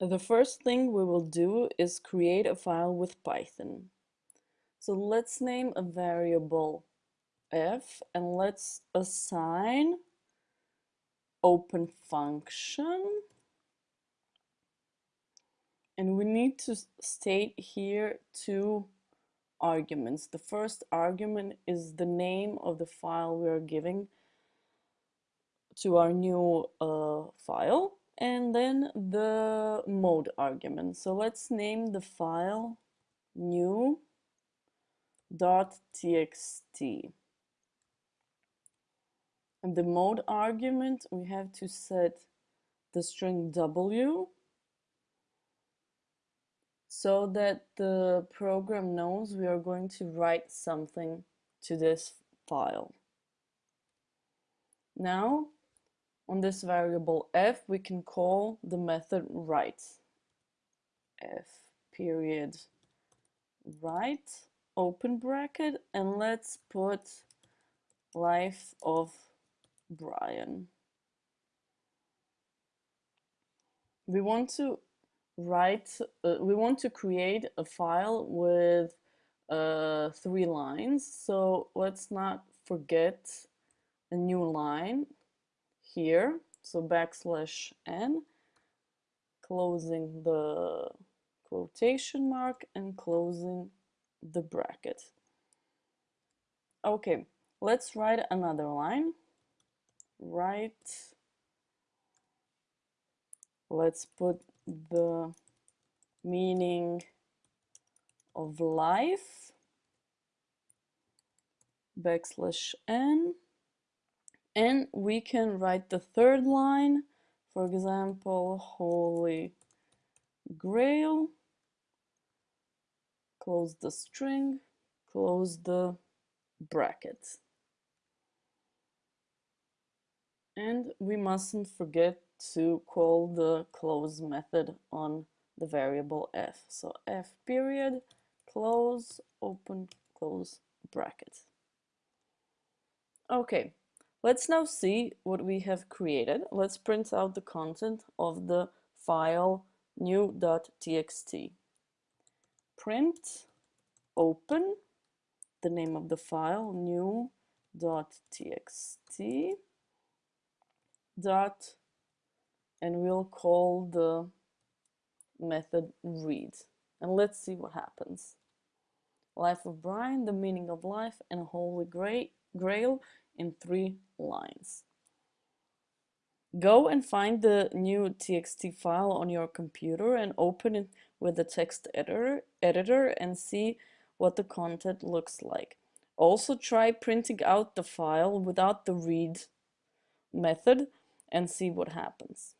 The first thing we will do is create a file with Python. So let's name a variable f and let's assign open function and we need to state here two arguments. The first argument is the name of the file we are giving to our new uh, file and then the mode argument. So let's name the file new dot txt and the mode argument we have to set the string w so that the program knows we are going to write something to this file. Now, on this variable f, we can call the method write. f period write open bracket and let's put life of Brian. We want to write, uh, we want to create a file with uh, three lines. So let's not forget a new line here. So backslash n, closing the quotation mark and closing the bracket. Okay, let's write another line. Write, let's put the meaning of life backslash n and we can write the third line. For example holy grail. Close the string. Close the bracket. And we mustn't forget to call the close method on the variable f. So f period, close, open, close bracket. Okay, let's now see what we have created. Let's print out the content of the file new.txt. Print, open, the name of the file new.txt dot and we'll call the method read. And let's see what happens. Life of Brian, the meaning of life, and Holy Grail in three lines. Go and find the new txt file on your computer and open it with the text editor, editor and see what the content looks like. Also try printing out the file without the read method and see what happens.